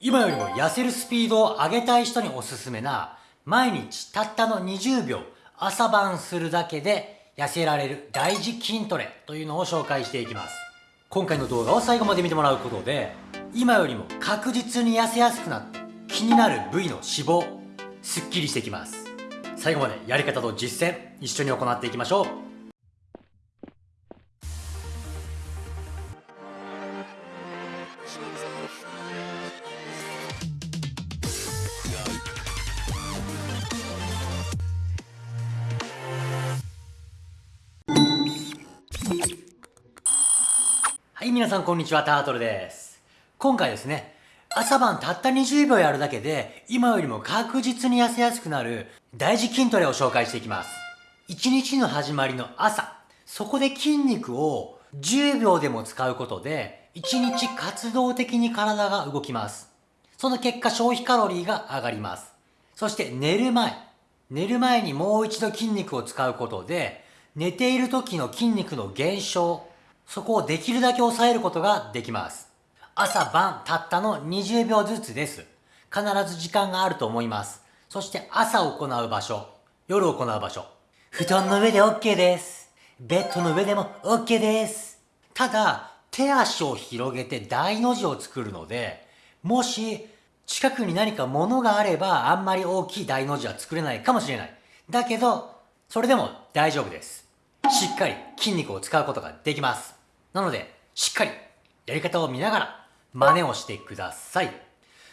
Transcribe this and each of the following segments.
今よりも痩せるスピードを上げたい人におすすめな毎日たったの20秒朝晩するだけで痩せられる大事筋トレというのを紹介していきます。今回の動画を最後まで見てもらうことで今よりも確実に痩せやすくなって気になる部位の脂肪すっきりしてきます。最後までやり方と実践一緒に行っていきましょう。い、皆さんこんにちは、タートルです。今回ですね、朝晩たった20秒やるだけで、今よりも確実に痩せやすくなる大事筋トレを紹介していきます。一日の始まりの朝、そこで筋肉を10秒でも使うことで、一日活動的に体が動きます。その結果消費カロリーが上がります。そして寝る前、寝る前にもう一度筋肉を使うことで、寝ている時の筋肉の減少、そこをできるだけ抑えることができます。朝晩たったの20秒ずつです。必ず時間があると思います。そして朝行う場所、夜行う場所。布団の上で OK です。ベッドの上でも OK です。ただ、手足を広げて大の字を作るので、もし近くに何か物があればあんまり大きい大の字は作れないかもしれない。だけど、それでも大丈夫です。しっかり筋肉を使うことができます。なので、しっかりやり方を見ながら真似をしてください。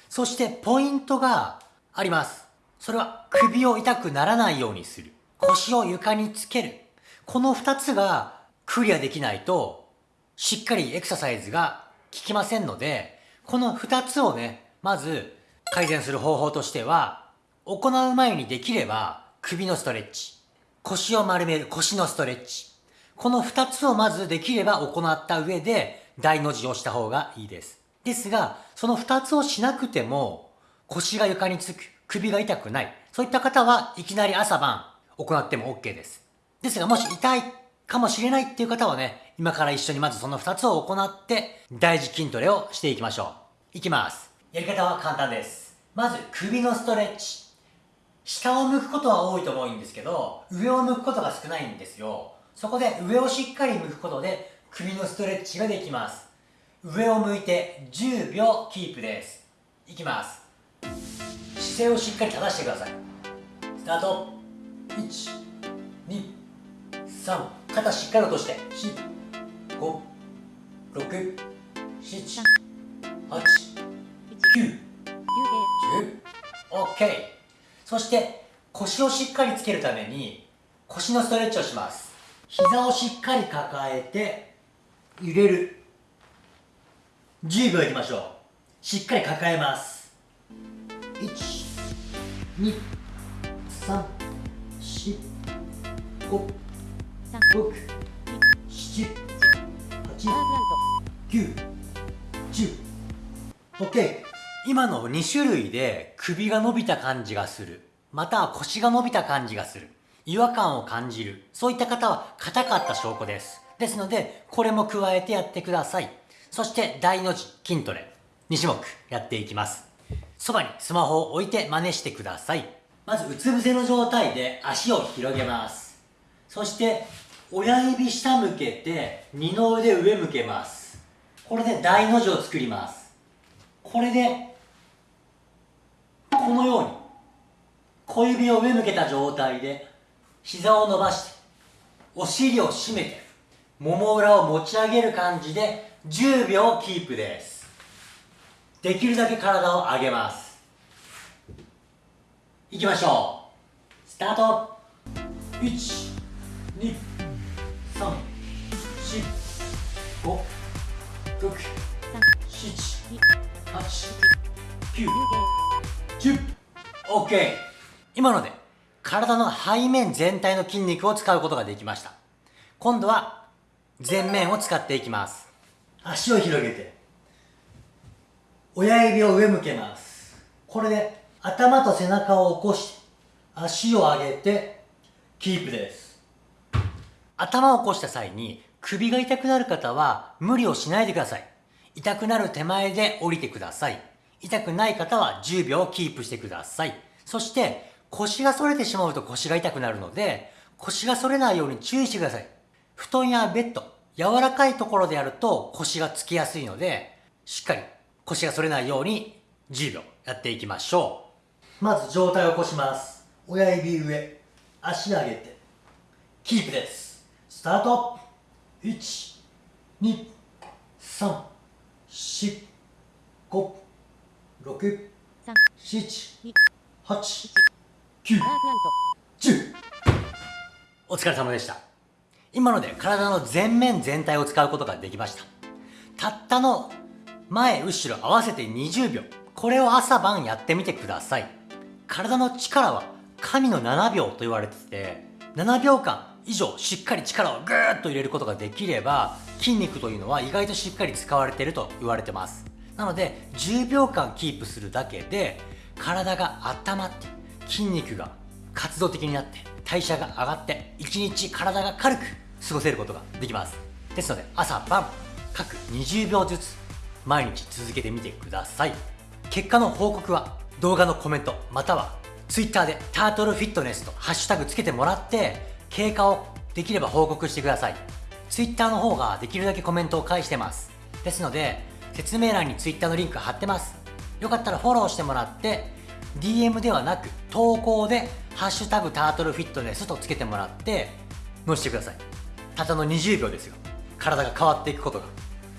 そしてポイントがあります。それは首を痛くならないようにする。腰を床につける。この二つがクリアできないと、しっかりエクササイズが効きませんので、この二つをね、まず改善する方法としては、行う前にできれば首のストレッチ、腰を丸める腰のストレッチ、この二つをまずできれば行った上で大の字をした方がいいです。ですが、その二つをしなくても腰が床につく、首が痛くない。そういった方はいきなり朝晩行っても OK です。ですがもし痛いかもしれないっていう方はね、今から一緒にまずその二つを行って大事筋トレをしていきましょう。いきます。やり方は簡単です。まず首のストレッチ。下を向くことは多いと思うんですけど、上を向くことが少ないんですよ。そこで上をしっかり向くことで首のストレッチができます。上を向いて10秒キープです。いきます。姿勢をしっかり正してください。スタート。123肩しっかり落として。4 5 6 7 8 9 10 OK そして腰をしっかりつけるために腰のストレッチをします膝をしっかり抱えて揺れる。10秒いきましょう。しっかり抱えます。1 2 3 4 5 6 7 8 9 10 OK 今の2種類で首が伸びた感じがするまたは腰が伸びた感じがする違和感を感じる。そういった方は硬かった証拠です。ですので、これも加えてやってください。そして大の字筋トレ。2種目やっていきます。そばにスマホを置いて真似してください。まずうつ伏せの状態で足を広げます。そして親指下向けて二の腕上向けます。これで大の字を作ります。これでこのように小指を上向けた状態で膝を伸ばしてお尻を締めてもも裏を持ち上げる感じで10秒キープです。できるだけ体を上げます。いきましょう。スタート。1 2 3 4 5 6 7 8 9 10 OK 今ので。体の背面全体の筋肉を使うことができました。今度は前面を使っていきます。足を広げて、親指を上向けます。これで頭と背中を起こし、足を上げて、キープです。頭を起こした際に首が痛くなる方は無理をしないでください。痛くなる手前で降りてください。痛くない方は10秒キープしてください。そして、腰が反れてしまうと腰が痛くなるので、腰が反れないように注意してください。布団やベッド、柔らかいところでやると腰がつきやすいので、しっかり腰が反れないように10秒やっていきましょう。まず上体を起こします。親指上、足上げて、キープです。スタート !1、2、3、4、5、6、7、8、9、10。お疲れ様でした。今ので体の全面全体を使うことができました。たったの前後ろ合わせて20秒。これを朝晩やってみてください。体の力は神の7秒と言われてて、7秒間以上しっかり力をぐーっと入れることができれば、筋肉というのは意外としっかり使われていると言われてます。なので、10秒間キープするだけで、体が温まって、筋肉が活動的になって、代謝が上がって、1日体が軽く過ごせることができます。ですので、朝晩、各20秒ずつ、毎日続けてみてください。結果の報告は、動画のコメント、または Twitter でタートルフィットネスとハッシュタグつけてもらって、経過をできれば報告してください。Twitter の方ができるだけコメントを返してます。ですので、説明欄に Twitter のリンク貼ってます。よかったらフォローしてもらって、DM ではなく投稿でハッシュタグタートルフィットネスとつけてもらって載せてください。たったの20秒ですよ。体が変わっていくことが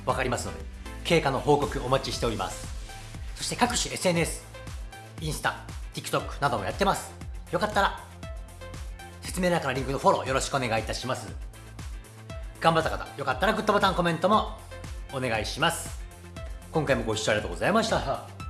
分かりますので、経過の報告お待ちしております。そして各種 SNS、インスタ、TikTok などもやってます。よかったら、説明欄からリンクのフォローよろしくお願いいたします。頑張った方、よかったらグッドボタン、コメントもお願いします。今回もご視聴ありがとうございました。